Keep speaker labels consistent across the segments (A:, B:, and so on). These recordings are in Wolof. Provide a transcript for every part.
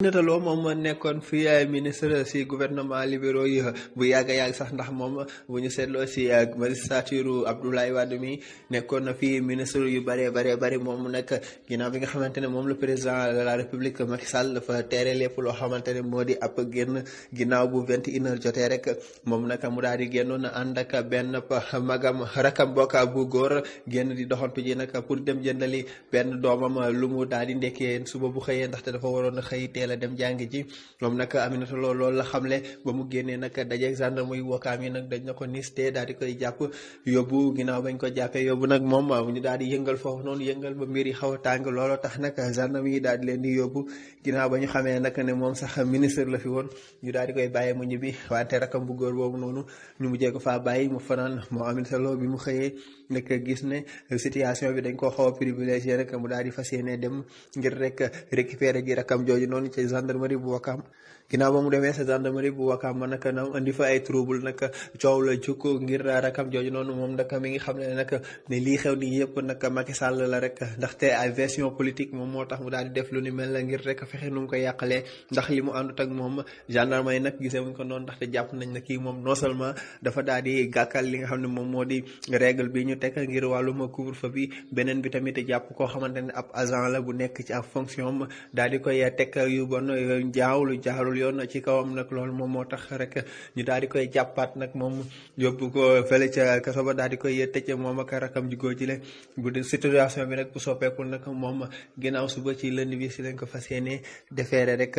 A: Aminata Lo moom nekkoon fi eh, ministre si gouvernement libéraux yi bu yàgg a yàgg sax ndax moom bu ñu seetloo si eh, magistrature Abdoulaye Wade mi nekkoon na fi ministre yu bëree bëree bëri moom nag ginnaaw bi nga xamante ne moom la président de la république Macky Sall dafa tere lépp loo xamante ne moo di ab génn ginnaaw bu vingt et une heures jotee rek moom nag mu daal di génnoon ànd ak benn magam rakam bokka bu góor génn di doxantu ji nag pour dem jëndali benn doomam lu mu daal di ndekkee suba bu xëyee ndaxte dafa waroon a xëy teel a dem jàngi ji moom nag Aminata Lo loolu la xamle ba mu génnee nag dajeeg gendarme yu wakaam yi nag dañ na ko niste daal di koy jàpp yóbbu ginnaaw bañ ko jàppee yóbbu nag moom ñu daal di yëngal foofu noonu yëngal ba mbir yi xaw a tàng looloo tax nag gendarme yi daal di leen di yóbbu ginnaaw ba ñu xamee nag ne moom sax ministre la fi woon ñu daal di koy bàyyi mu ñibbi wante rakam bu góor boobu noonu ñu mujjee ko faa bàyyi mu fanaan moo Aminata Lo bi mu xëyee nag gis ne situation bi dañ koo xaw a privilégié rek mu daal di fas yéene dem ngir rek récupérer ji rakam jooju noonu ci gendarmerie bu Wakaam ginnaaw ba mu demee sa gendarmerie bu Wakaam ba nag na indi fa ay trouble nag coow la jukk ngir rakam jooju noonu moom nag mi ngi xam ne nag ne lii xew nii yëpp nag Macky Sall la rek ndaxte ay version politique moom moo tax mu daal di def lu ni mel la ngir rek fexe nu mu ko yàqalee ndax li mu àndut ak moom gendarme yi nag gisee wuñ ko noonu ndaxte jàpp nañ ne kii moom non seulement dafa daal di gàkkal li nga xam ne moom moo di règle bi ñu teg ngir wàllum couvre-feu bi beneen bi tamit jàpp koo xamante ne ab agent la bu nekk ci ab fonction daal di koy teg yu bon jaawlu jaarul yoon ci kawam nag loolu moom moo tax rek ñu daal di koy jàppaat nag moom yóbbu ko fële ca kaso ba daal di koy tëj moom ak rakam ji góor ji le bu dee situation bi nag bu soppeekul nag moom ginnaaw suba ci lënd bi si lañ ko fas yéene defeere rek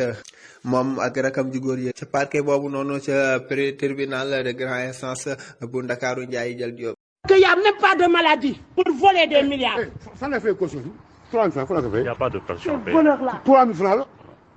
A: moom ak rakam ju góor yi ca parquet boobu noonu ca tribunal de grande instance bu Ndakaaru Ndiaye Jal Diop.
B: que y a même pas de maladie pour voler des milliards.
C: Eh, fan la fay caution
B: bi.
D: 3 000 francs fan
C: la ko fay. y a pas de pension.
D: voleur là. 3 000 francs la.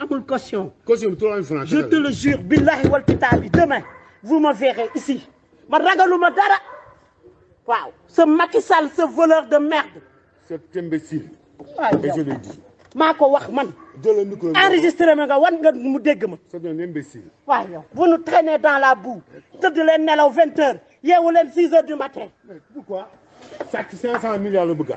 B: amul caution.
D: caution bi 3000 francs.
B: je te le jure billahi wal kitaabi demain vous me verrez ici ma ragaluma dara waaw ce Macky Sall ce voleur de merde.
D: cet imbécile.
B: waaw
D: je le dis.
B: maa ko wax man.
D: jëlal micro bi
B: enregistré ma nga wan nga mu dégg ma.
D: c'est un imbécile.
B: waaw yow vous nous traînez dans la boue tëdd leen nelaw 20 heures yeewu leen 6 heures du matin.
D: mais pourquoi.
B: sàcc
D: 500 milliards
B: la
D: bëgg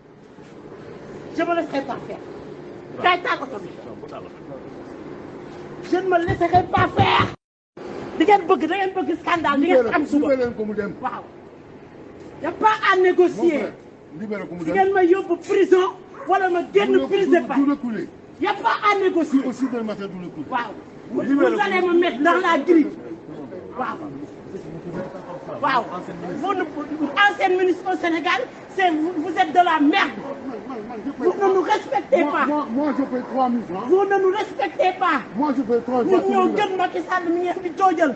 B: je me laisserai pas faire kaay taal oto bi je ne me laisserai pas faire di ngeen bëgg da ngeen bëgg scandale di ngeen am suba
D: libéré ko mu dem
B: waaw y a pas à négocier
D: libéré ko mu dem di
B: ngeen ma yóbbu prison wala ma génn prise de
D: parole
B: y a pas à négocier.
D: au sud de Mata du la tudd.
B: waaw bu ñu dalee ma met ndax la grille waaw. waaw vous nous ancienne ministre au Sénégal c'est vous êtes de la merde. vous ne nous respectez pas.
D: moi moi je paye 3000 francs.
B: vous ne nous respectez pas.
D: moi je paye 3000 francs.
B: ñun ñoo gën Macky Sall mi ngeen di joojal.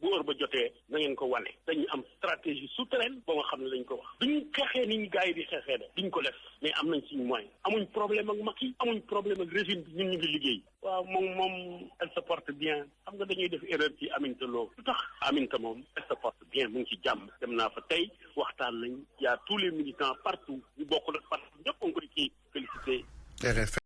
E: bu heure ba jotee na ngeen ko wane dañu am stratégie souterraine ba nga xam ne dañ ko wax duñ xeexee ni ñu gars yi di xeexee de duñ ko def mais am nañ suñu moyen amuñ problème ak Macky amuñ problème ak régime bi ñun ñu ngi liggéey waaw moom moom elle se porte bien xam nga dañuy def erreur ci Aminta Lo lu tax Aminta moom elle se porte bien mu ngi ci jàmm dem naa fa tey waxtaan nañ y a tous les militants partout ñu bokk nag partout ñëpp a ngi koy kii félicité